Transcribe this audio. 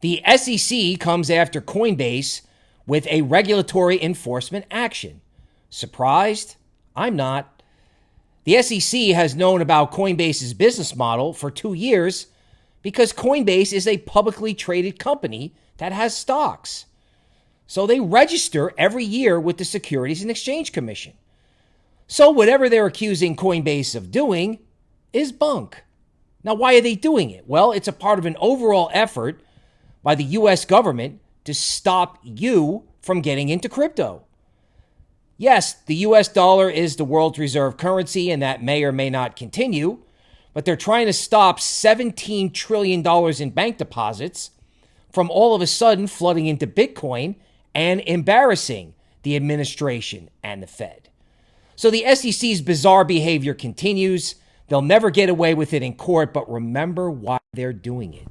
The SEC comes after Coinbase with a regulatory enforcement action. Surprised? I'm not. The SEC has known about Coinbase's business model for two years because Coinbase is a publicly traded company that has stocks. So they register every year with the Securities and Exchange Commission. So whatever they're accusing Coinbase of doing is bunk. Now, why are they doing it? Well, it's a part of an overall effort by the US government to stop you from getting into crypto. Yes, the US dollar is the world's reserve currency, and that may or may not continue, but they're trying to stop $17 trillion in bank deposits from all of a sudden flooding into Bitcoin and embarrassing the administration and the Fed. So the SEC's bizarre behavior continues. They'll never get away with it in court, but remember why they're doing it.